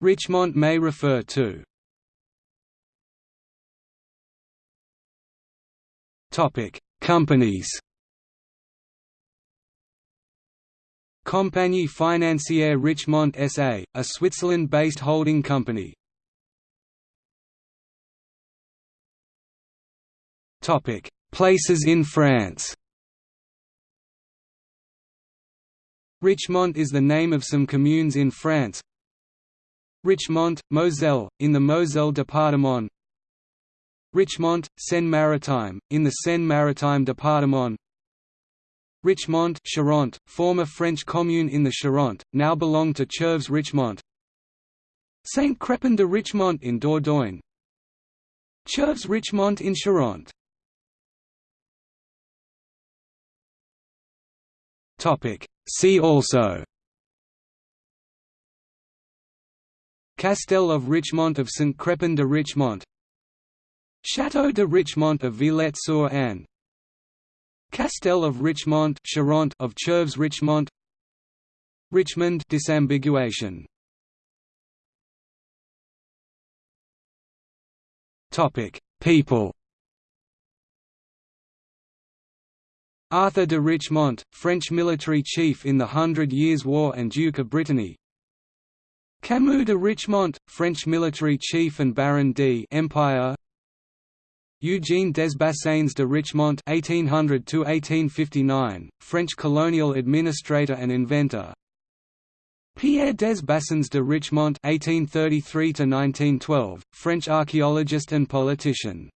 Richemont may refer to Topic: Companies. Compagnie Financière Richemont SA, a Switzerland-based holding company. Topic: Places in France. Richemont is the name of some communes in France. Richemont, Moselle, in the Moselle département. Richemont, Seine-Maritime, in the Seine-Maritime département. Richemont Charente, former French commune in the Charente, now belong to Cherves Richemont. Saint-Crepin de Richemont in Dordogne. Cherves Richemont in Charente. See also Castel of Richemont of St. Crepin de Richemont Château de Richemont of Villette-sur-Aisne Castel of Richemont Charente of Cherves Richemont Richmond disambiguation. Topic People. Arthur de Richemont, French military chief in the Hundred Years' War and Duke of Brittany Camus de Richemont, French military chief and Baron d Empire Eugène Desbassains de Richemont (1800–1859), French colonial administrator and inventor. Pierre des Bassins de Richemont (1833–1912), French archaeologist and politician.